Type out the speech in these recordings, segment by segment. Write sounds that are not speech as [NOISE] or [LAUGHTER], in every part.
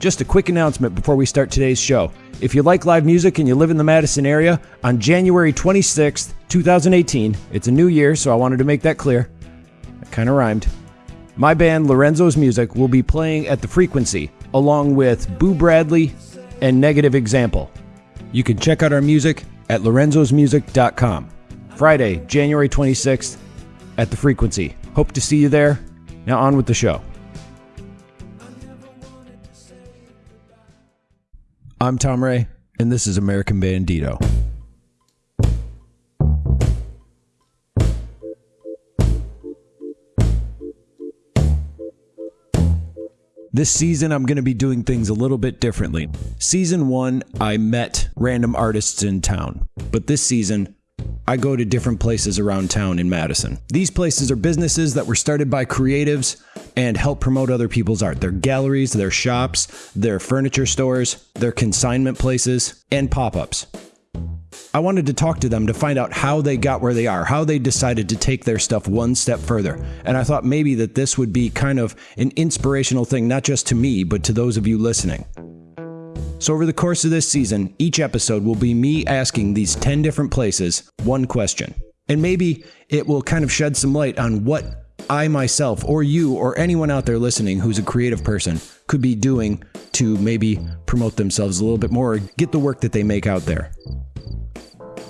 Just a quick announcement before we start today's show. If you like live music and you live in the Madison area, on January 26th, 2018, it's a new year, so I wanted to make that clear. That kind of rhymed. My band, Lorenzo's Music, will be playing at the Frequency, along with Boo Bradley and Negative Example. You can check out our music at lorenzosmusic.com. Friday, January 26th, at the Frequency. Hope to see you there. Now, on with the show. I'm Tom Ray, and this is American Bandito. This season, I'm going to be doing things a little bit differently. Season one, I met random artists in town, but this season, I go to different places around town in Madison. These places are businesses that were started by creatives and help promote other people's art. They're galleries, they're shops, they're furniture stores, they're consignment places, and pop ups. I wanted to talk to them to find out how they got where they are, how they decided to take their stuff one step further. And I thought maybe that this would be kind of an inspirational thing, not just to me, but to those of you listening. So, over the course of this season, each episode will be me asking these 10 different places one question. And maybe it will kind of shed some light on what I myself, or you, or anyone out there listening who's a creative person could be doing to maybe promote themselves a little bit more, or get the work that they make out there.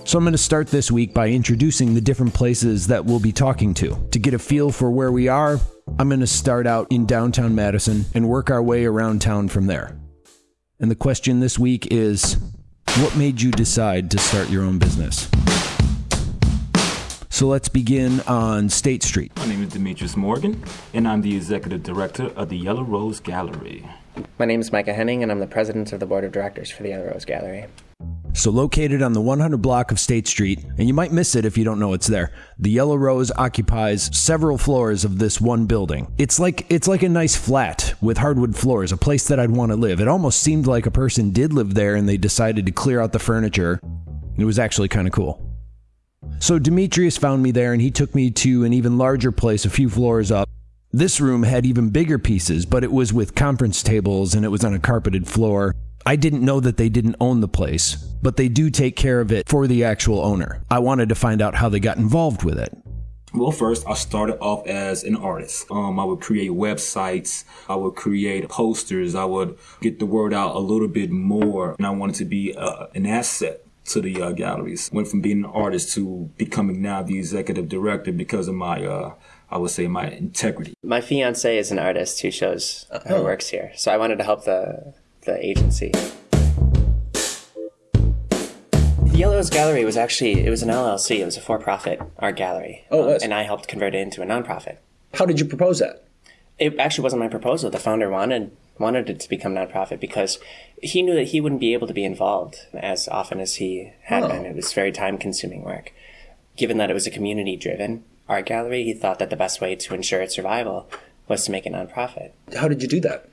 So I'm going to start this week by introducing the different places that we'll be talking to. To get a feel for where we are, I'm going to start out in downtown Madison and work our way around town from there. And the question this week is what made you decide to start your own business? So let's begin on State Street. My name is Demetrius Morgan, and I'm the executive director of the Yellow Rose Gallery. My name is Micah Henning, and I'm the president of the board of directors for the Yellow Rose Gallery. So, located on the 100 block of State Street, and you might miss it if you don't know it's there. The Yellow Rose occupies several floors of this one building. It's like it's like a nice flat with hardwood floors, a place that I'd want to live. It almost seemed like a person did live there and they decided to clear out the furniture. It was actually kind of cool. So Demetrius found me there and he took me to an even larger place a few floors up. This room had even bigger pieces, but it was with conference tables and it was on a carpeted floor. I didn't know that they didn't own the place, but they do take care of it for the actual owner. I wanted to find out how they got involved with it. Well, first, I started off as an artist. Um, I would create websites. I would create posters. I would get the word out a little bit more. And I wanted to be uh, an asset to the uh, galleries. Went from being an artist to becoming now the executive director because of my, uh, I would say, my integrity. My fiance is an artist who shows her Oh. works here, so I wanted to help the the agency. The Yellow Rose Gallery was actually it was an LLC. It was a for-profit art gallery. Oh, it was? and I helped convert it into a nonprofit. How did you propose that? It actually wasn't my proposal. The founder wanted wanted it to become nonprofit because he knew that he wouldn't be able to be involved as often as he had Oh. been. It was very time consuming work. Given that it was a community driven art gallery, he thought that the best way to ensure its survival was to make a nonprofit. How did you do that?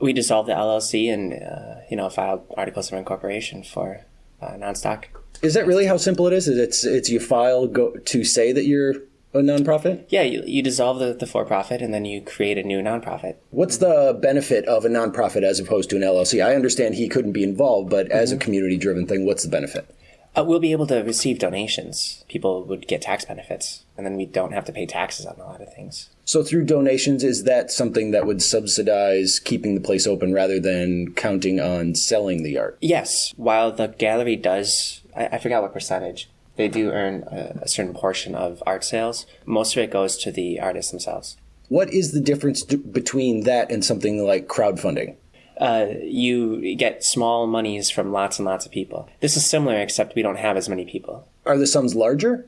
We dissolved the LLC and uh, you know filed articles of incorporation for uh, non-stock. Is that really how simple it is? Is It's it's you file go to say that you're a nonprofit. Yeah, you, you dissolve the, the for-profit and then you create a new nonprofit. What's the benefit of a nonprofit as opposed to an LLC? I understand he couldn't be involved, but as a community-driven thing, what's the benefit? Uh, we'll be able to receive donations. People would get tax benefits, and then we don't have to pay taxes on a lot of things. So through donations, is that something that would subsidize keeping the place open rather than counting on selling the art? Yes, while the gallery does, I, I forgot what percentage, they do earn a, a certain portion of art sales. Most of it goes to the artists themselves. What is the difference d- between that and something like crowdfunding? Uh, you get small monies from lots and lots of people. This is similar, except we don't have as many people. Are the sums larger?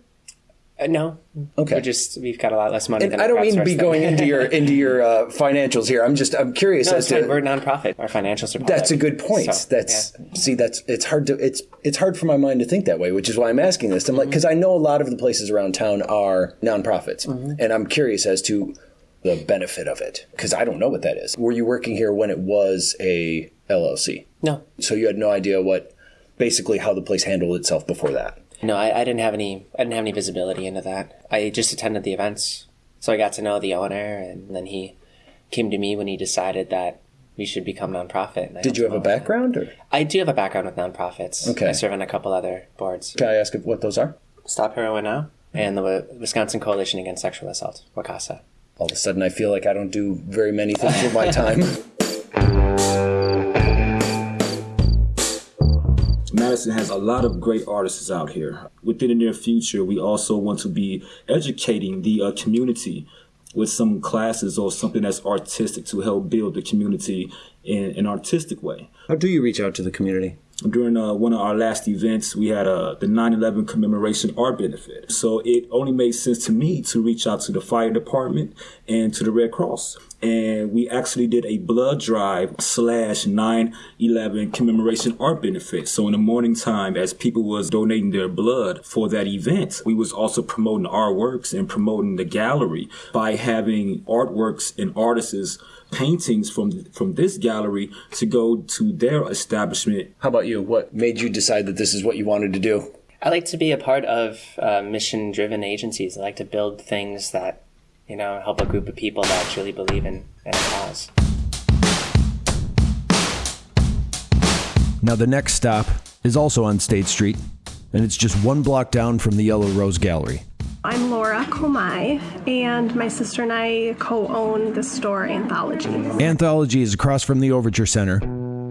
Uh, no, Okay. we're just we've got a lot less money. And than I don't mean to be going into your [LAUGHS] into your uh, financials here. I'm just I'm curious No, as to fine. We're a nonprofit. Our financials are. That's a good point. So, that's yeah. see, that's it's hard to it's it's hard for my mind to think that way, which is why I'm asking this. I'm like Mm-hmm. because I know a lot of the places around town are nonprofits, Mm-hmm. and I'm curious as to the benefit of it because I don't know what that is. Were you working here when it was a LLC? no, So you had no idea what basically how the place handled itself before that. No. I, I didn't have any. I didn't have any visibility into that. I just attended the events, so I got to know the owner, and then he came to me when he decided that we should become nonprofit. Did you have a helped them out. background, or I do have a background with nonprofits. Okay. I serve on a couple other boards. can I ask what those are? Stop Heroin Now and the Wisconsin Coalition Against Sexual Assault, WACASA. All of a sudden, I feel like I don't do very many things with my time. [LAUGHS] Madison has a lot of great artists out here. Within the near future, we also want to be educating the uh, community with some classes or something that's artistic to help build the community in an artistic way. How do you reach out to the community? During uh, one of our last events, we had uh, the 9/11 commemoration art benefit. So it only made sense to me to reach out to the fire department and to the Red Cross. And we actually did a blood drive slash 9/11 commemoration art benefit. So in the morning time, as people was donating their blood for that event, we was also promoting our works and promoting the gallery by having artworks and artists paintings from from this gallery to go to their establishment How about you? What made you decide that this is what you wanted to do? I like to be a part of uh, mission driven agencies. I like to build things that, you know, help a group of people that truly believe in, in a cause. Now, the next stop is also on State Street, and it's just one block down from the Yellow Rose Gallery. I'm Laura Komai, and my sister and I co own the store Anthology. Anthology is across from the Overture Center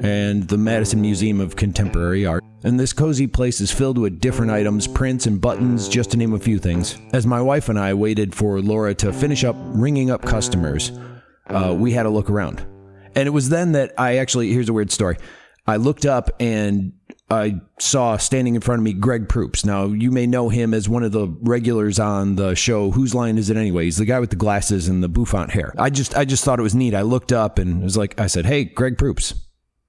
and the Madison Museum of Contemporary Art. And this cozy place is filled with different items, prints, and buttons, just to name a few things. As my wife and I waited for Laura to finish up ringing up customers, uh, we had a look around. And it was then that I actually, here's a weird story. I looked up and I saw standing in front of me Greg Proops. Now, you may know him as one of the regulars on the show Whose Line Is It Anyway? He's the guy with the glasses and the bouffant hair. I just I just thought it was neat. I looked up and it was like I said, "Hey, Greg Proops."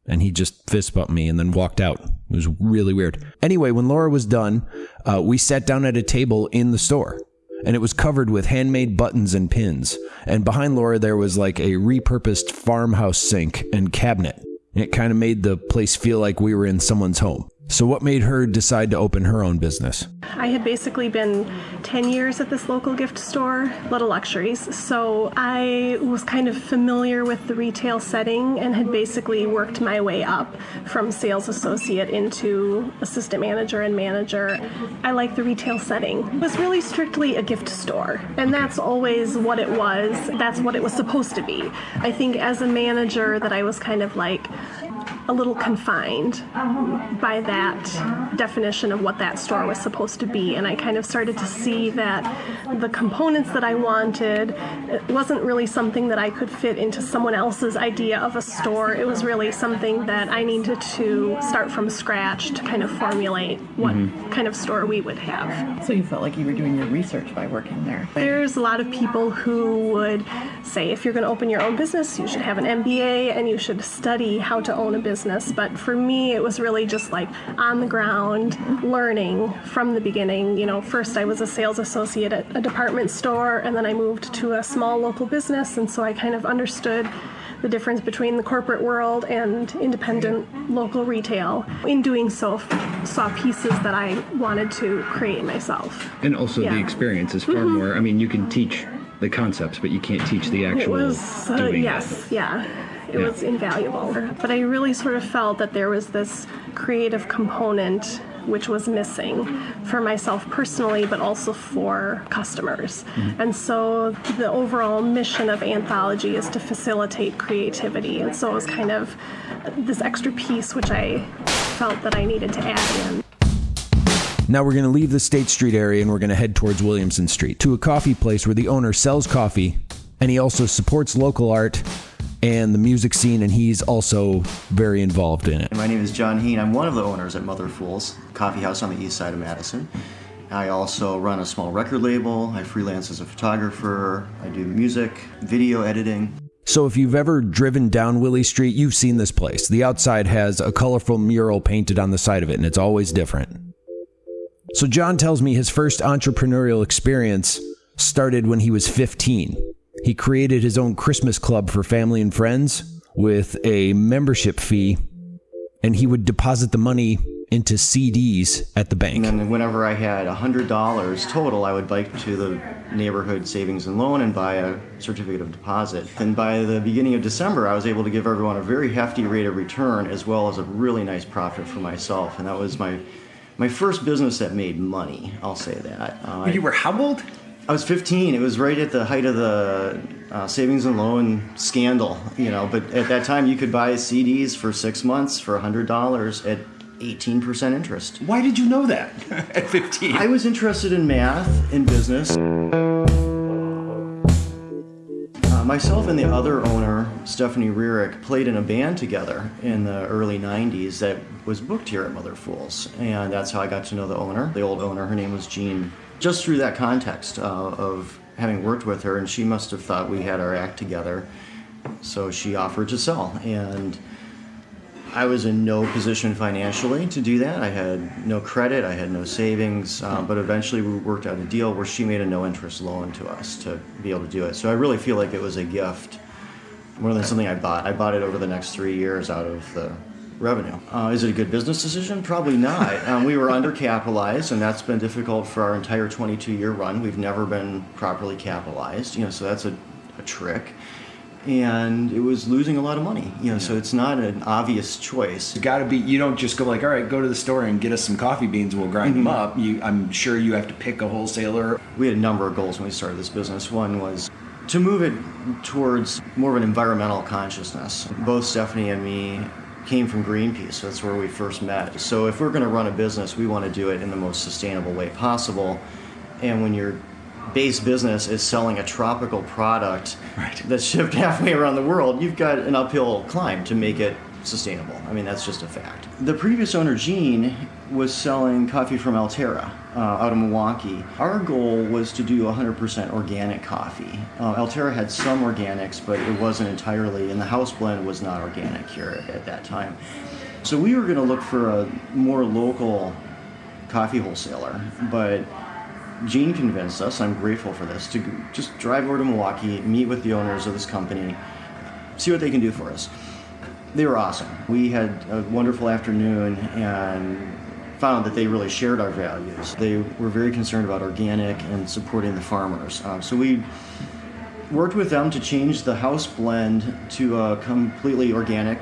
And he just fist bumped me and then walked out. It was really weird. Anyway, when Laura was done, uh, we sat down at a table in the store and it was covered with handmade buttons and pins. And behind Laura, there was like a repurposed farmhouse sink and cabinet. It kind of made the place feel like we were in someone's home. So, what made her decide to open her own business? I had basically been 10 years at this local gift store, Little Luxuries, so I was kind of familiar with the retail setting and had basically worked my way up from sales associate into assistant manager and manager. I like the retail setting. It was really strictly a gift store, and that's always what it was. That's what it was supposed to be. I think as a manager that I was kind of like a little confined by that definition of what that store was supposed to be. And I kind of started to see that the components that I wanted wasn't really something that I could fit into someone else's idea of a store. It was really something that I needed to start from scratch to kind of formulate what mm-hmm. kind of store we would have. So you felt like you were doing your research by working there. There's a lot of people who would say if you're going to open your own business, you should have an MBA and you should study how to own a business. But for me, it was really just like on the ground, learning from the beginning. You know, first I was a sales associate at a department store, and then I moved to a small local business, and so I kind of understood the difference between the corporate world and independent local retail. In doing so, f- saw pieces that I wanted to create myself. And also Yeah. the experience is far more. I mean, you can teach the concepts, but you can't teach the It actual was, uh, doing. yes, yeah. It Yeah. was invaluable. But I really sort of felt that there was this creative component which was missing for myself personally, but also for customers. Mm-hmm. And so the overall mission of Anthology is to facilitate creativity. And so it was kind of this extra piece which I felt that I needed to add in. Now we're going to leave the State Street area and we're going to head towards Williamson Street to a coffee place where the owner sells coffee and he also supports local art and the music scene, and he's also very involved in it. My name is John Heen. I'm one of the owners at Mother Fools, coffee house on the east side of Madison. I also run a small record label. I freelance as a photographer. I do music, video editing. So if you've ever driven down Willie Street, you've seen this place. The outside has a colorful mural painted on the side of it, and it's always different. So John tells me his first entrepreneurial experience started when he was 15. He created his own Christmas club for family and friends with a membership fee and he would deposit the money into CDs at the bank. And then whenever I had $100 total, I would bike to the neighborhood savings and loan and buy a certificate of deposit. And by the beginning of December, I was able to give everyone a very hefty rate of return as well as a really nice profit for myself. And that was my my first business that made money. I'll say that. Uh, You were how old? I was 15. It was right at the height of the uh, savings and loan scandal, you know. But at that time, you could buy CDs for six months for $100 at 18% interest. Why did you know that [LAUGHS] at 15? I was interested in math and business. Uh, myself and the other owner, Stephanie Rearick, played in a band together in the early 90s that was booked here at Mother Fools. And that's how I got to know the owner, the old owner. Her name was Jean. Just through that context uh, of having worked with her, and she must have thought we had our act together. So she offered to sell. And I was in no position financially to do that. I had no credit, I had no savings, uh, but eventually we worked out a deal where she made a no interest loan to us to be able to do it. So I really feel like it was a gift more than something I bought. I bought it over the next three years out of the revenue. Uh, is it a good business decision? Probably not. [LAUGHS] um, we were undercapitalized, and that's been difficult for our entire 22 year run. We've never been properly capitalized, you know, so that's a, a trick and it was losing a lot of money. You know, so it's not an obvious choice. It's got to be. You don't just go like, all right, go to the store and get us some coffee beans. We'll grind them up. You, I'm sure you have to pick a wholesaler. We had a number of goals when we started this business. One was to move it towards more of an environmental consciousness. Both Stephanie and me came from Greenpeace. That's where we first met. So if we're going to run a business, we want to do it in the most sustainable way possible. And when you're base business is selling a tropical product Right. that's shipped [LAUGHS] halfway around the world, you've got an uphill climb to make it sustainable. I mean, that's just a fact. The previous owner, Gene, was selling coffee from Alterra uh, out of Milwaukee. Our goal was to do 100% organic coffee. Uh, Alterra had some organics, but it wasn't entirely, and the house blend was not organic here at that time. So we were going to look for a more local coffee wholesaler, but Gene convinced us, I'm grateful for this, to just drive over to Milwaukee, meet with the owners of this company, see what they can do for us. They were awesome. We had a wonderful afternoon and found that they really shared our values. They were very concerned about organic and supporting the farmers. Uh, so we worked with them to change the house blend to a completely organic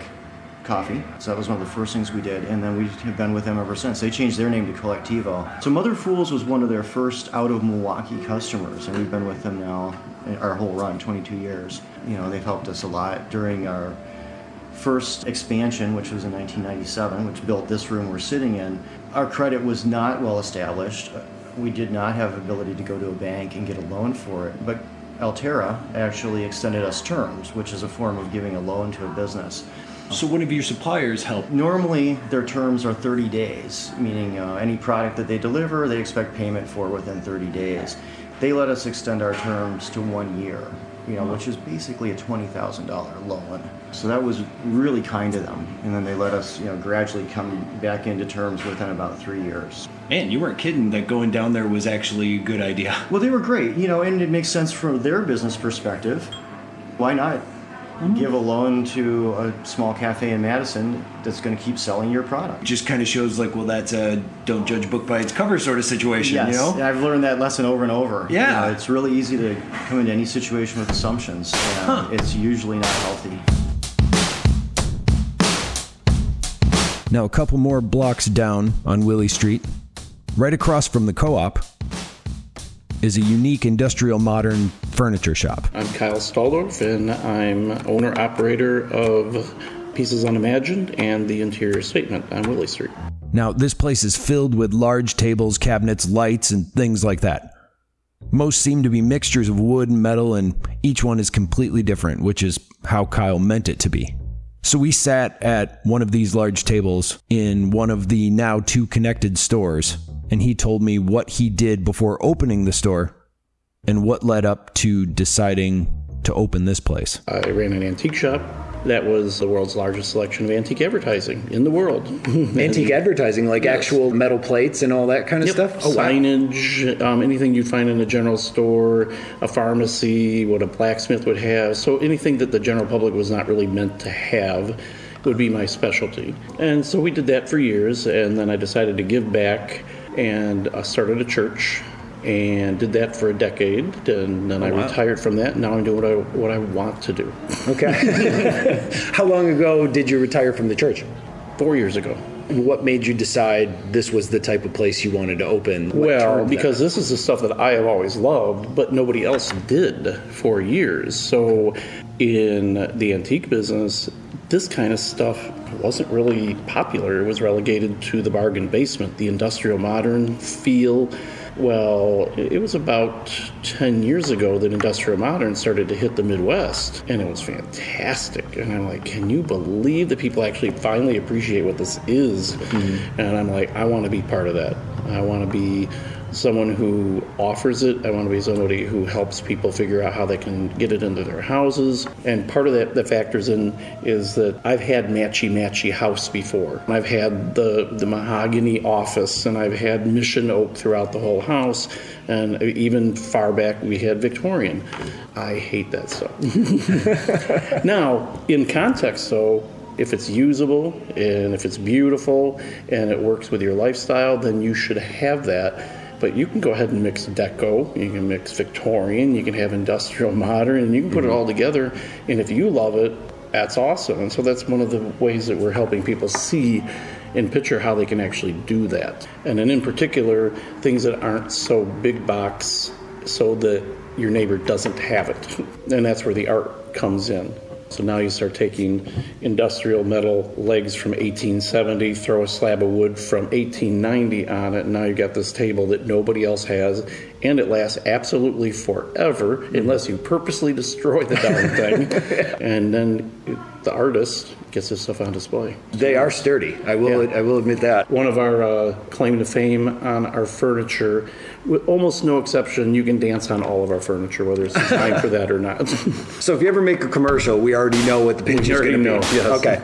coffee. So that was one of the first things we did, and then we have been with them ever since. They changed their name to Colectivo. So Mother Fools was one of their first out of Milwaukee customers, and we've been with them now our whole run, 22 years. You know, they've helped us a lot during our first expansion, which was in 1997, which built this room we're sitting in. Our credit was not well established. We did not have ability to go to a bank and get a loan for it, but Alterra actually extended us terms, which is a form of giving a loan to a business. So one of your suppliers helped. Normally, their terms are 30 days, meaning uh, any product that they deliver, they expect payment for within 30 days. They let us extend our terms to one year, you know, which is basically a $20,000 loan. So that was really kind of them. And then they let us, you know, gradually come back into terms within about three years. Man, you weren't kidding that going down there was actually a good idea. Well, they were great, you know, and it makes sense from their business perspective. Why not Mm-hmm. give a loan to a small cafe in Madison that's going to keep selling your product? Just kind of shows like, well, that's a don't judge a book by its cover sort of situation, Yes, you know? and I've learned that lesson over and over. Yeah. You know, it's really easy to come into any situation with assumptions, and it's usually not healthy. Now, a couple more blocks down on Willie Street, right across from the co op, is a unique industrial modern furniture shop. I'm Kyle Staldorf, and I'm owner operator of Pieces Unimagined and the Interior Statement on Willie Street. Now, this place is filled with large tables, cabinets, lights, and things like that. Most seem to be mixtures of wood and metal, and each one is completely different, which is how Kyle meant it to be. So we sat at one of these large tables in one of the now two connected stores, and he told me what he did before opening the store and what led up to deciding to open this place. I ran an antique shop. That was the world's largest selection of antique advertising in the world. [LAUGHS] Antique advertising, like actual metal plates and all that kind of Yep. stuff. Oh, wow. Signage, um, anything you'd find in a general store, a pharmacy, what a blacksmith would have. So anything that the general public was not really meant to have would be my specialty. And so we did that for years, and then I decided to give back and I started a church and did that for a decade and then oh, I retired from that. And Now I'm doing what I what I want to do. Okay. [LAUGHS] How long ago did you retire from the church? 4 years ago. What made you decide this was the type of place you wanted to open? What Well, turned that? because this is the stuff that I have always loved, but nobody else did for years. So, in the antique business, this kind of stuff wasn't really popular. It was relegated to the bargain basement, the industrial modern feel. Well, it was about 10 years ago that industrial modern started to hit the Midwest, and it was fantastic. And I'm like, can you believe that people actually finally appreciate what this is? Mm-hmm. And I'm like, I want to be part of that. I want to be someone who offers it. I want to be somebody who helps people figure out how they can get it into their houses. And part of that that factors in is that I've had matchy matchy house before. I've had the the mahogany office, and I've had mission oak throughout the whole house, and even far back we had Victorian. I hate that stuff. [LAUGHS] now, in context, though, if it's usable and if it's beautiful and it works with your lifestyle, then you should have that. But you can go ahead and mix deco, you can mix Victorian, you can have industrial [LAUGHS] modern, and you can put it mm-hmm. all together. And if you love it, that's awesome. And so that's one of the ways that we're helping people see and picture how they can actually do that. And then in particular, things that aren't so big box so that your neighbor doesn't have it. [LAUGHS] And that's where the art comes in. So now you start taking industrial metal legs from 1870, throw a slab of wood from 1890 on it, and now you've got this table that nobody else has, and it lasts absolutely forever unless you purposely destroy the darn thing. [LAUGHS] and then the artist gets his stuff on display. they are sturdy. I will. Yeah. I will admit that. One of our uh, claim to fame on our furniture, with almost no exception, you can dance on all of our furniture, whether it's designed for that or not. [LAUGHS] So if you ever make a commercial, we already know what the pitch is going to be. know, yes. Okay.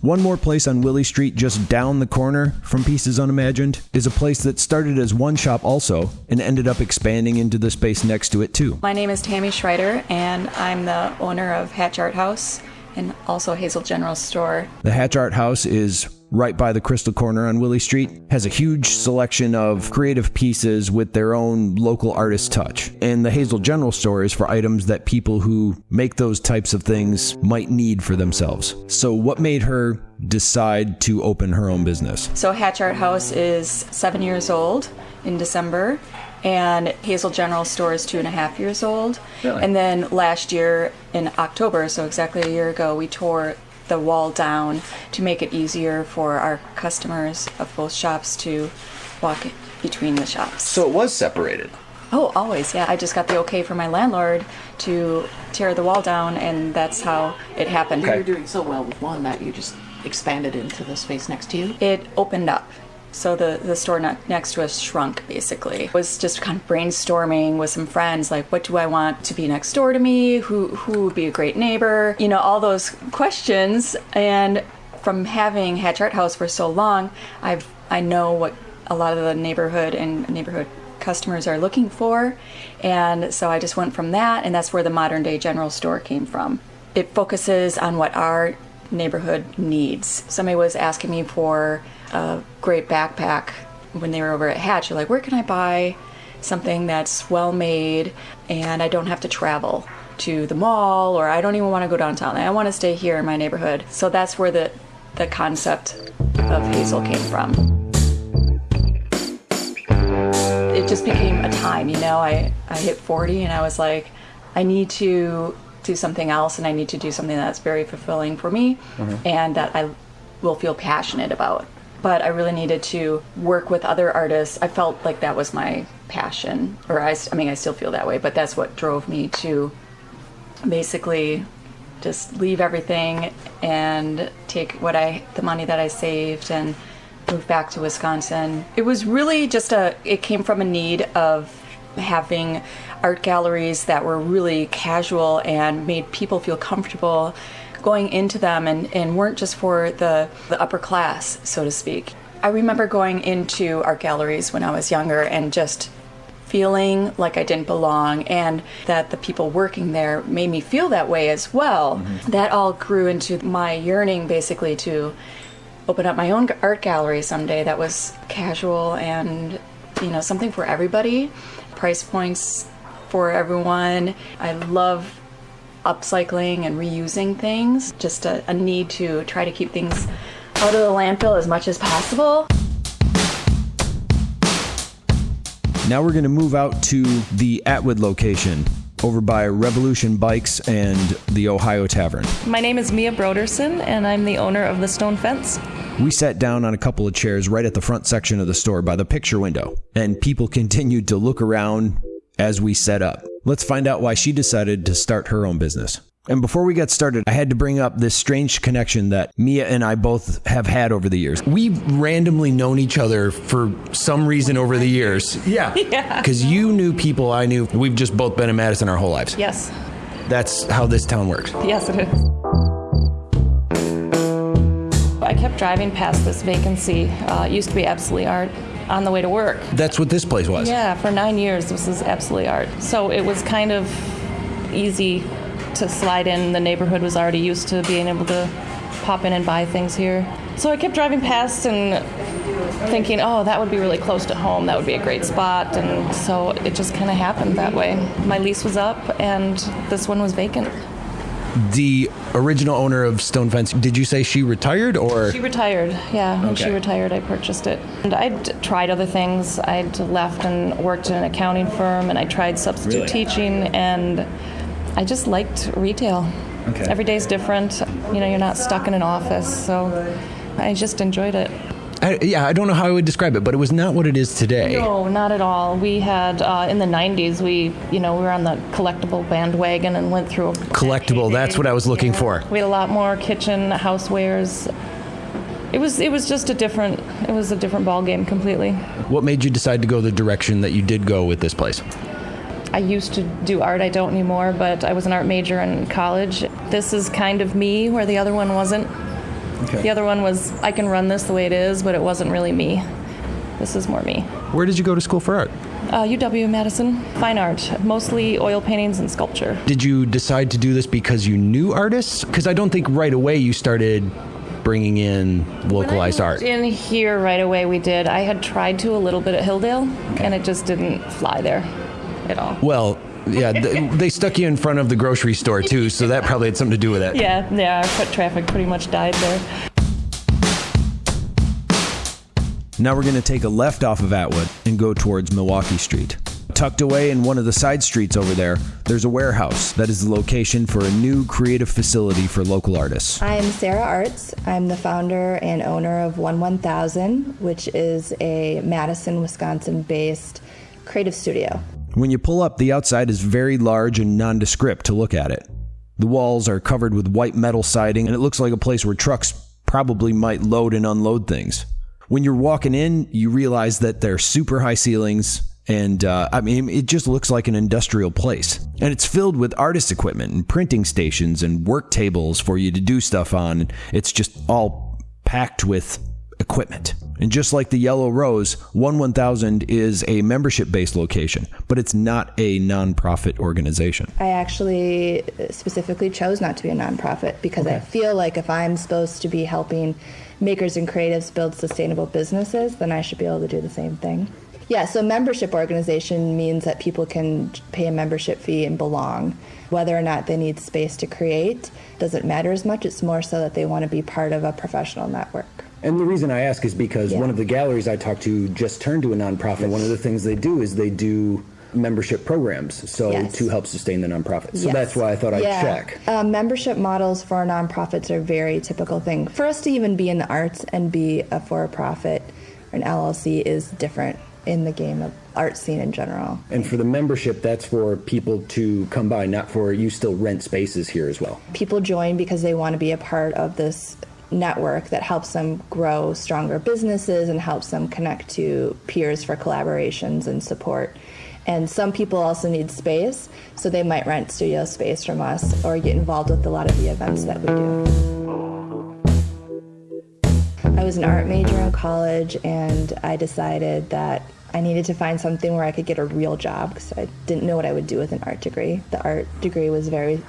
One more place on Willie Street, just down the corner from Pieces Unimagined, is a place that started as one shop also and ended up expanding into the space next to it too. My name is Tammy Schreider, and I'm the owner of Hatch Art House and also Hazel General Store. The Hatch Art House is right by the Crystal Corner on Willie Street, has a huge selection of creative pieces with their own local artist touch. And the Hazel General Store is for items that people who make those types of things might need for themselves. So, what made her decide to open her own business? So, Hatch Art House is seven years old in December, and Hazel General Store is two and a half years old. Really? And then last year in October, so exactly a year ago, we tore the wall down to make it easier for our customers of both shops to walk between the shops. So it was separated. Oh, always, yeah. I just got the okay from my landlord to tear the wall down, and that's how it happened. You were doing so well with one that you just expanded into the space next to you. It opened up. So the, the store ne- next to us shrunk basically. Was just kind of brainstorming with some friends, like what do I want to be next door to me? Who who would be a great neighbor? You know, all those questions. And from having Hatch Art House for so long, I've I know what a lot of the neighborhood and neighborhood customers are looking for. And so I just went from that, and that's where the modern day general store came from. It focuses on what our neighborhood needs. Somebody was asking me for a great backpack when they were over at Hatch. They're like, where can I buy something that's well made and I don't have to travel to the mall or I don't even want to go downtown. I want to stay here in my neighborhood. So that's where the, the concept of Hazel came from it just became a time, you know. I, I hit 40 and I was like, I need to do something else and I need to do something that's very fulfilling for me mm-hmm. and that I will feel passionate about. But I really needed to work with other artists. I felt like that was my passion, or I, I mean, I still feel that way, but that's what drove me to basically just leave everything and take what I, the money that I saved and move back to Wisconsin. It was really just a, it came from a need of having art galleries that were really casual and made people feel comfortable going into them and, and weren't just for the, the upper class, so to speak. I remember going into art galleries when I was younger and just feeling like I didn't belong and that the people working there made me feel that way as well. Mm-hmm. That all grew into my yearning basically to open up my own art gallery someday that was casual and you know something for everybody price points for everyone i love upcycling and reusing things just a, a need to try to keep things out of the landfill as much as possible Now we're going to move out to the Atwood location over by Revolution Bikes and the Ohio Tavern. My name is Mia Broderson, and I'm the owner of the Stone Fence. We sat down on a couple of chairs right at the front section of the store by the picture window, and people [LAUGHS] continued to look around as we set up. Let's find out why she decided to start her own business. And before we got started, I had to bring up this strange connection that Mia and I both have had over the years. We've randomly known each other for some reason over the years. Yeah. [LAUGHS] Yeah. Because you knew people I knew. We've just both been in Madison our whole lives. Yes. That's how this town works. Yes, it is. I kept driving past this vacancy. Uh, it used to be Absolutely Art on the way to work. That's what this place was. Yeah, for nine years, this is Absolutely Art. So it was kind of easy to slide in. The neighborhood was already used to being able to pop in and buy things here. So I kept driving past and thinking, oh, that would be really close to home. That would be a great spot. And so it just kind of happened that way. My lease was up and this one was vacant. The original owner of Stone Fence, did you say she retired or? She retired, yeah. When she retired, I purchased it. And I'd tried other things. I'd left and worked in an accounting firm, and I tried substitute Really? teaching, and I just liked retail. Okay. Every day's different. You know, you're not stuck in an office, so I just enjoyed it. I, yeah, I don't know how I would describe it, but it was not what it is today. No, not at all. We had uh, in the '90s. We, you know, we were on the collectible bandwagon and went through. A Collectible, that's what I was looking for. We had a lot more kitchen housewares. It was it was just a different it was a different ball game completely. What made you decide to go the direction that you did go with this place? I used to do art. I don't anymore, but I was an art major in college. This is kind of me, where the other one wasn't. Okay. The other one was I can run this the way it is, but it wasn't really me. This is more me. Where did you go to school for art? Uh, UW Madison, fine art, mostly oil paintings and sculpture. Did you decide to do this because you knew artists? Because I don't think right away you started bringing in localized art. In here right away, we did. I had tried to a little bit at Hilldale, and it just didn't fly there at all. Well, yeah, th- they stuck you in front of the grocery store too, so that probably had something to do with it. Yeah, yeah, our foot traffic pretty much died there. Now we're going to take a left off of Atwood and go towards Milwaukee Street. Tucked away in one of the side streets over there, there's a warehouse that is the location for a new creative facility for local artists. I'm Sarah Arts. I'm the founder and owner of One One Thousand, which is a Madison, Wisconsin based creative studio. When you pull up, the outside is very large and nondescript to look at it. The walls are covered with white metal siding, and it looks like a place where trucks probably might load and unload things. When you're walking in, you realize that they're super high ceilings, and uh, I mean, it just looks like an industrial place. And it's filled with artist equipment and printing stations and work tables for you to do stuff on. It's just all packed with equipment. And just like the Yellow Rose, 1 1000 is a membership based location, but it's not a nonprofit organization. I actually specifically chose not to be a nonprofit because I feel like if I'm supposed to be helping makers and creatives build sustainable businesses, then I should be able to do the same thing. Yeah, so membership organization means that people can pay a membership fee and belong. Whether or not they need space to create doesn't matter as much. It's more so that they want to be part of a professional network. And the reason I ask is because one of the galleries I talked to just turned to a nonprofit. One of the things they do is they do membership programs, so Yes. to help sustain the nonprofit. So Yes. that's why I thought I'd Yeah. check. Um, membership models for nonprofits are a very typical thing. For us to even be in the arts and be a for-profit or an LLC is different in the game of art scene in general. And for the membership, that's for people to come by, not for you still rent spaces here as well. People join because they want to be a part of this network that helps them grow stronger businesses and helps them connect to peers for collaborations and support. And some people also need space, so they might rent studio space from us or get involved with a lot of the events that we do. I was an art major in college, and I decided that I needed to find something where I could get a real job because I didn't know what I would do with an art degree. The art degree was very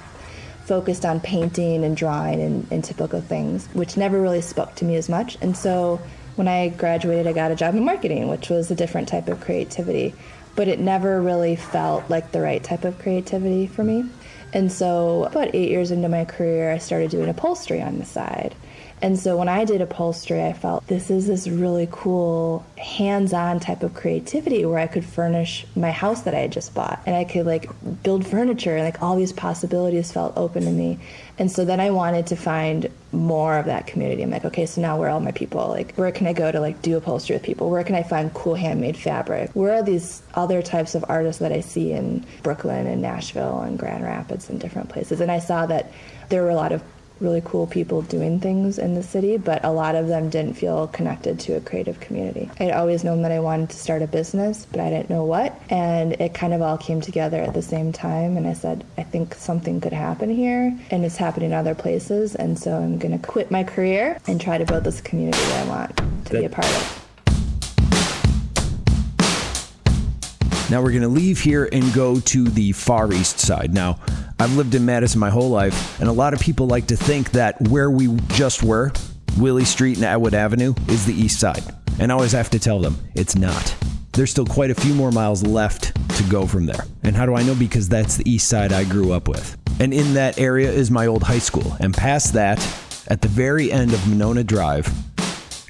focused on painting and drawing and, and typical things, which never really spoke to me as much. And so when I graduated, I got a job in marketing, which was a different type of creativity, but it never really felt like the right type of creativity for me. And so, about eight years into my career, I started doing upholstery on the side. And so when I did upholstery, I felt this is this really cool hands-on type of creativity where I could furnish my house that I had just bought and I could like build furniture and like all these possibilities felt open to me. And so then I wanted to find more of that community. I'm like, okay, so now where are all my people? Like where can I go to like do upholstery with people? Where can I find cool handmade fabric? Where are these other types of artists that I see in Brooklyn and Nashville and Grand Rapids and different places? And I saw that there were a lot of really cool people doing things in the city, but a lot of them didn't feel connected to a creative community. I'd always known that I wanted to start a business, but I didn't know what. And it kind of all came together at the same time. And I said, I think something could happen here, and it's happening in other places. And so I'm going to quit my career and try to build this community that I want to be a part of. Now we're going to leave here and go to the Far East Side. Now, I've lived in Madison my whole life, and a lot of people like to think that where we just were, Willie Street and Atwood Avenue, is the East Side. And I always have to tell them it's not. There's still quite a few more miles left to go from there. And how do I know? Because that's the East Side I grew up with. And in that area is my old high school. And past that, at the very end of Monona Drive,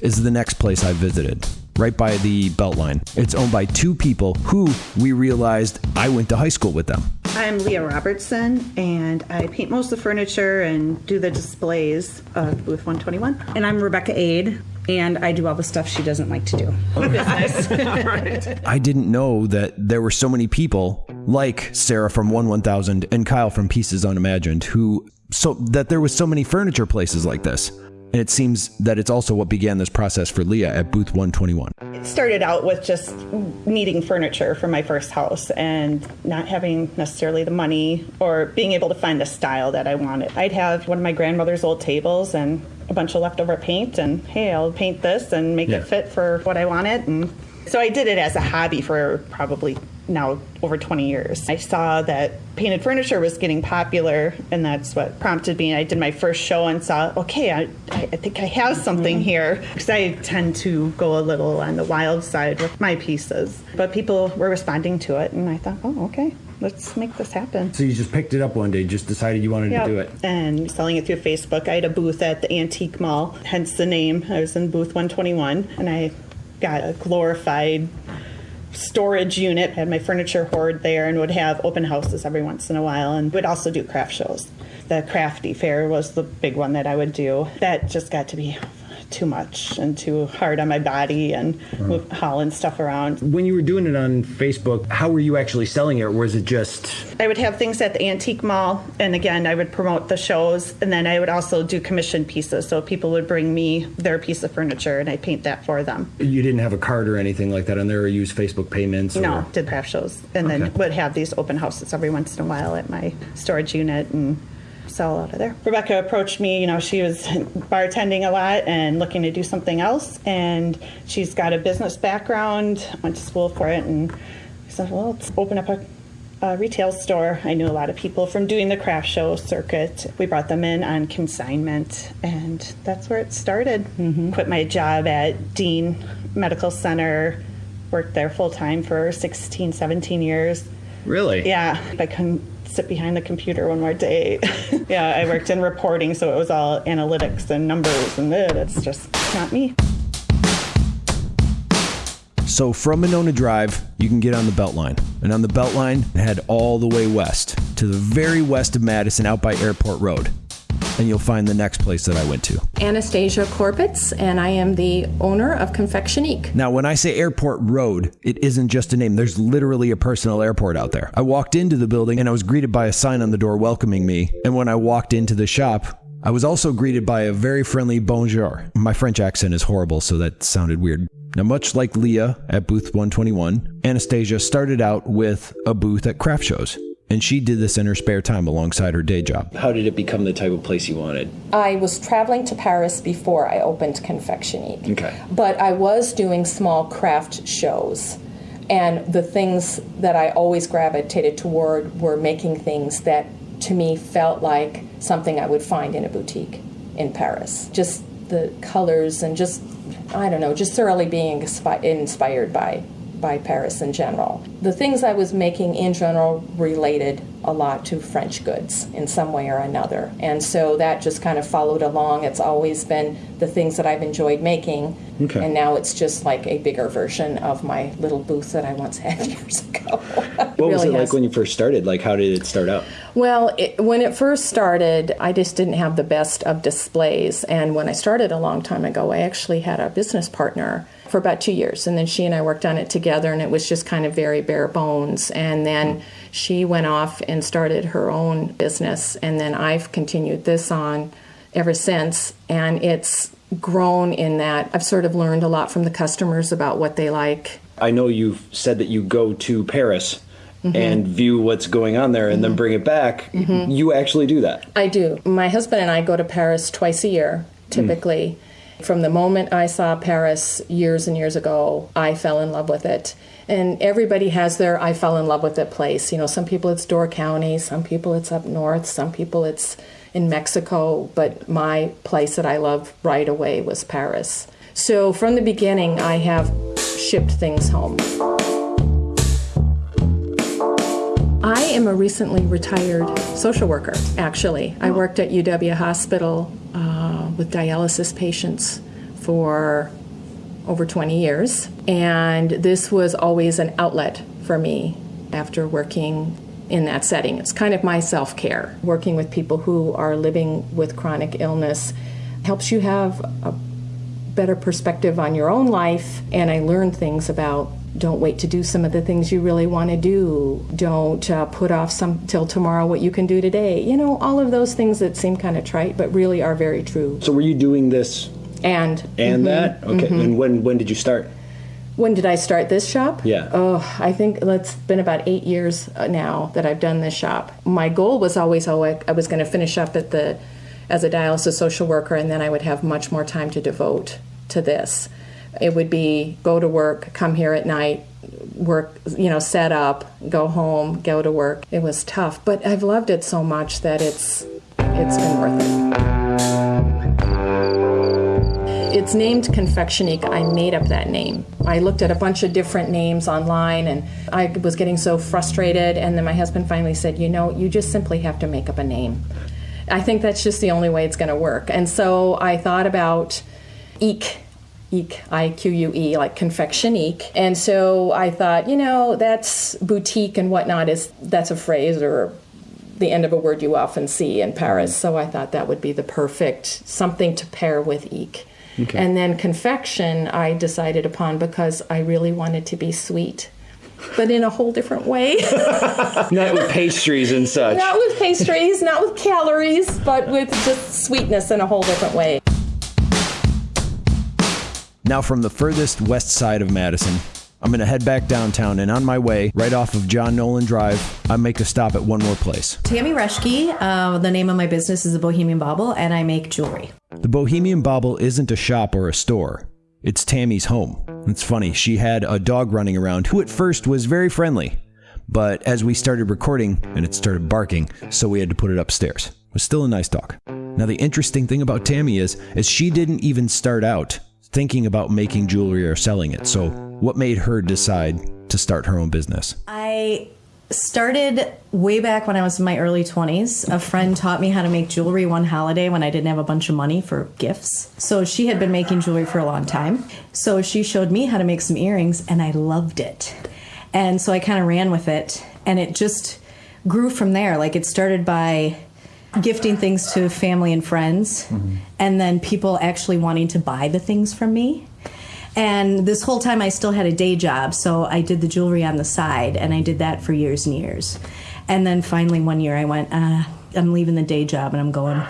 is the next place I visited right by the Beltline. It's owned by two people who we realized I went to high school with them. I'm Leah Robertson, and I paint most of the furniture and do the displays uh, of Booth 121. And I'm Rebecca Aid, and I do all the stuff she doesn't like to do. [LAUGHS] [LAUGHS] I didn't know that there were so many people like Sarah from 1 1000 and Kyle from Pieces Unimagined who so that there was so many furniture places like this. And it seems that it's also what began this process for Leah at Booth 121. It started out with just needing furniture for my first house and not having necessarily the money or being able to find the style that I wanted. I'd have one of my grandmother's old tables and a bunch of leftover paint, and hey, I'll paint this and make Yeah. it fit for what I wanted. And so I did it as a hobby for probably now over 20 years. I saw that painted furniture was getting popular, and that's what prompted me. I did my first show and saw, okay, I, I think I have something mm-hmm. here. Because I tend to go a little on the wild side with my pieces. But people were responding to it, and I thought, oh, okay, let's make this happen. So you just picked it up one day, just decided you wanted Yep. to do it. And selling it through Facebook. I had a booth at the Antique Mall, hence the name. I was in booth 121, and I got a glorified storage unit. Had my furniture hoard there, and would have open houses every once in a while, and would also do craft shows. The crafty fair was the big one that I would do. That just got to be too much and too hard on my body and move, hauling stuff around. When you were doing it on Facebook, how were you actually selling it? Or was it just I would have things at the antique mall, and again, I would promote the shows, and then I would also do commission pieces. So people would bring me their piece of furniture, and I paint that for them. you didn't have a card or anything like that on there, or use Facebook payments? Or... No, did craft shows, and then would have these open houses every once in a while at my storage unit and sell out of there. Rebecca approached me. You know, she was bartending a lot and looking to do something else, and she's got a business background. Went to school for it, and I said, "Well, let's open up a." A retail store. I knew a lot of people from doing the craft show circuit. We brought them in on consignment, and that's where it started. Mm-hmm. Quit my job at Dean Medical Center, worked there full time for 16, 17 years. Really? Yeah, I couldn't sit behind the computer one more day. yeah, I worked in reporting, so it was all analytics and numbers, and that's just not me. So from Monona Drive, you can get on the Beltline. And on the Beltline, head all the way west to the very west of Madison out by Airport Road. And you'll find the next place that I went to. Anastasia Korbitz, and I am the owner of Confectionique. Now, when I say Airport Road, it isn't just a name. There's literally a personal airport out there. I walked into the building and I was greeted by a sign on the door welcoming me. And when I walked into the shop, I was also greeted by a very friendly bonjour. My French accent is horrible, so that sounded weird. Now, much like Leah at booth 121, Anastasia started out with a booth at craft shows. And she did this in her spare time alongside her day job. How did it become the type of place you wanted? I was traveling to Paris before I opened Confectionique. Okay. But I was doing small craft shows. And the things that I always gravitated toward were making things that to me felt like something I would find in a boutique in Paris. Just the colors and just, I don't know, just thoroughly being inspi- inspired by by Paris in general. The things I was making in general related a lot to French goods in some way or another. And so that just kind of followed along. It's always been the things that I've enjoyed making. Okay. And now it's just like a bigger version of my little booth that I once had [LAUGHS] years ago. What was really it like when you first started? Like, how did it start out? Well, it, when it first started, I just didn't have the best of displays. And when I started a long time ago, I actually had a business partner for about two years. And then she and I worked on it together, and it was just kind of very bare bones. And then hmm. She went off and started her own business. And then I've continued this on ever since. And it's grown in that I've sort of learned a lot from the customers about what they like. I know you've said that you go to Paris Mhm. and view what's going on there and then bring it back. Mhm. You actually do that. I do. My husband and I go to Paris twice a year, typically. From the moment I saw Paris years and years ago, I fell in love with it. And everybody has their I fell in love with it place. You know, some people it's Door County, some people it's up north, some people it's in Mexico, but my place that I love right away was Paris. So from the beginning, I have shipped things home. I am a recently retired social worker, actually. I worked at UW Hospital uh, with dialysis patients for over 20 years, and this was always an outlet for me after working in that setting. It's kind of my self care. Working with people who are living with chronic illness helps you have a better perspective on your own life, and I learned things about don't wait to do some of the things you really want to do. Don't uh, put off some till tomorrow what you can do today. You know, all of those things that seem kind of trite, but really are very true. So were you doing this And and Mhm, that? Okay. mhm. And when when did you start? When did I start this shop? Yeah. Oh, I think it's been about eight years uh, now that I've done this shop. My goal was always, oh, I, I was going to finish up at the as a dialysis social worker, and then I would have much more time to devote to this. It would be go to work, come here at night, work, you know, set up, go home, go to work. It was tough, but I've loved it so much that it's it's been worth it. It's named Confectionique. I made up that name. I looked at a bunch of different names online and I was getting so frustrated. And then my husband finally said, You know, you just simply have to make up a name. I think that's just the only way it's going to work. And so I thought about Eek. Eek, I Q U E, like confectionique. And so I thought, you know, that's boutique and whatnot is that's a phrase or the end of a word you often see in Paris. So I thought that would be the perfect something to pair with Eek. Okay. And then confection, I decided upon because I really wanted to be sweet, but in a whole different way. [LAUGHS] Not with pastries and such. not with pastries, not with calories, but with just sweetness in a whole different way. Now, from the furthest west side of Madison, I'm going to head back downtown, and on my way, right off of John Nolen Drive, I make a stop at one more place. Tammy Reschke. Uh, the name of my business is the Bohemian Bauble, and I make jewelry. The Bohemian Bauble isn't a shop or a store. It's Tammy's home. It's funny, she had a dog running around who at first was very friendly. But as we started recording, and it started barking, so we had to put it upstairs. It was still a nice dog. Now the interesting thing about Tammy is, is she didn't even start out thinking about making jewelry or selling it. So what made her decide to start her own business? I started way back when I was in my early 20s. A friend taught me how to make jewelry one holiday when I didn't have a bunch of money for gifts. So she had been making jewelry for a long time. So she showed me how to make some earrings, and I loved it. And so I kind of ran with it, and it just grew from there. Like it started by gifting things to family and friends, mm-hmm. and then people actually wanting to buy the things from me. And this whole time, I still had a day job, so I did the jewelry on the side, and I did that for years and years. And then finally, one year, I went, uh, I'm leaving the day job and I'm going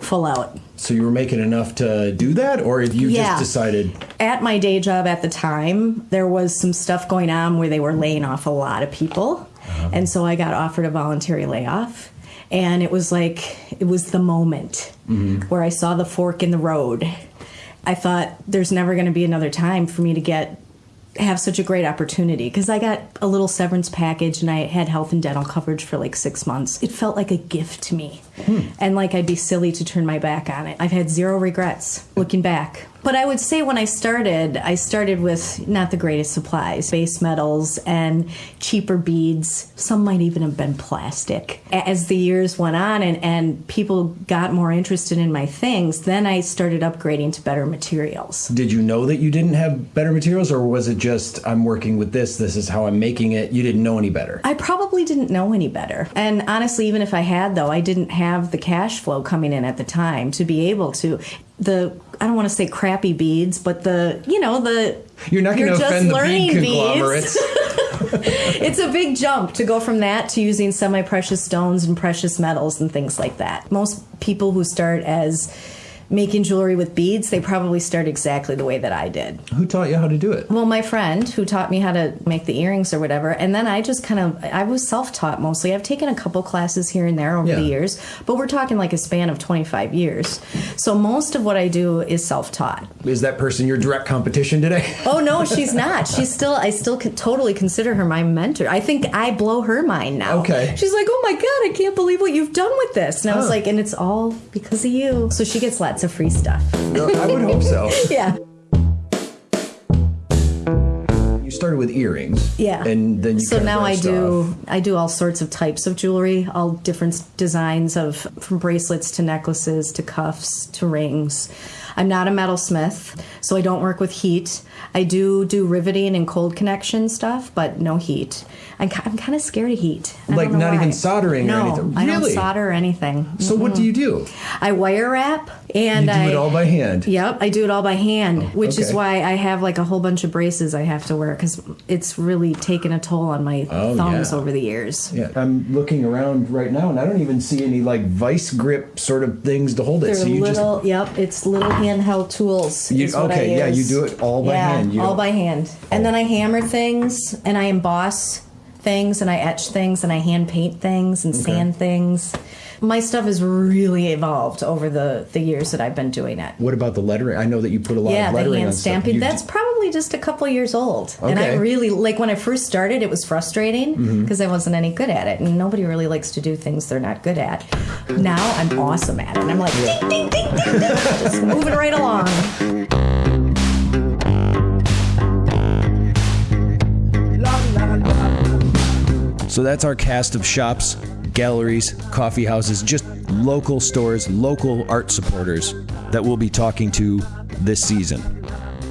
full out. So you were making enough to do that, or you Yeah. just decided? At my day job at the time, there was some stuff going on where they were laying off a lot of people. And so I got offered a voluntary layoff. And it was like, it was the moment where I saw the fork in the road. I thought there's never going to be another time for me to get have such a great opportunity because I got a little severance package and I had health and dental coverage for like six months. It felt like a gift to me. Hmm. And like I'd be silly to turn my back on it. I've had zero regrets looking back. But I would say when I started, I started with not the greatest supplies base metals and cheaper beads. Some might even have been plastic. As the years went on and, and people got more interested in my things, then I started upgrading to better materials. Did you know that you didn't have better materials, or was it just I'm working with this? This is how I'm making it. You didn't know any better. I probably didn't know any better. And honestly, even if I had, though, I didn't have the cash flow coming in at the time to be able to. The I don't want to say crappy beads, but the you know the You're not going to offend the learning bead beads. conglomerates. [LAUGHS] [LAUGHS] it's a big jump to go from that to using semi precious stones and precious metals and things like that. Most people who start as making jewelry with beads, they probably start exactly the way that I did. Who taught you how to do it? Well, my friend who taught me how to make the earrings or whatever, and then I just kind of I was self-taught mostly. I've taken a couple classes here and there over Yeah. the years, but we're talking like a span of 25 years. So most of what I do is self-taught. Is that person your direct competition today? [LAUGHS] Oh no, she's not. She's still. I still can totally consider her my mentor. I think I blow her mind now. Okay. She's like, oh my god, I can't believe what you've done with this. And I was Huh. like, and it's all because of you. So she gets lots of free stuff. I would hope so. [LAUGHS] yeah. You started with earrings. Yeah. And then you so now I do off. I do all sorts of types of jewelry, all different designs of from bracelets to necklaces to cuffs to rings. I'm not a metalsmith, so I don't work with heat. I do do riveting and cold connection stuff, but no heat. I'm, I'm kind of scared of heat. I Like not even why. soldering or no, anything? I don't Really? solder or anything. So what do you do? I wire wrap and you do I it all by hand. Yep, I do it all by hand, oh, which is why I have like a whole bunch of braces I have to wear because it's really taken a toll on my Oh, thumbs yeah. over the years. Yeah, I'm looking around right now, and I don't even see any like vice grip sort of things to hold it. They're so you little, yep, it's little handheld tools. You- is what I okay, yeah, you do it all by yeah, hand. You all by hand. And then I hammer things, and I emboss things, and I etch things, and I hand paint things, and Okay. sand things. My stuff has really evolved over the the years that I've been doing it. What about the lettering? I know that you put a lot yeah, of the lettering hand on stuff. stamping. That's probably just a couple years old. And I really like when I first started. It was frustrating mm-hmm. because I wasn't any good at it, and nobody really likes to do things they're not good at. Now I'm awesome at it. And I'm like ding ding ding ding, ding just moving right along. So that's our cast of shops, galleries, coffee houses, just local stores, local art supporters that we'll be talking to this season.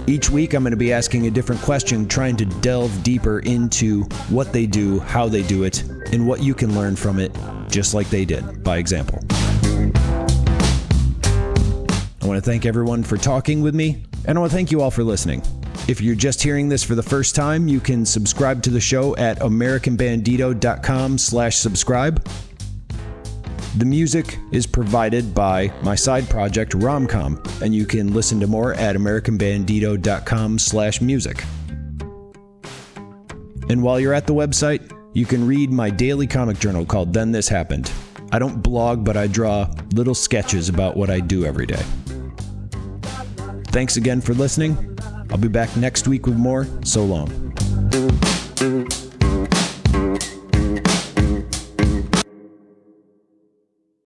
Each week, I'm going to be asking a different question, trying to delve deeper into what they do, how they do it, and what you can learn from it, just like they did, by example. I want to thank everyone for talking with me, and I want to thank you all for listening. If you're just hearing this for the first time, you can subscribe to the show at americanbandito.com slash subscribe. The music is provided by my side project, Romcom, and you can listen to more at americanbandito.com slash music. And while you're at the website, you can read my daily comic journal called Then This Happened. I don't blog, but I draw little sketches about what I do every day. Thanks again for listening. I'll be back next week with more. So long.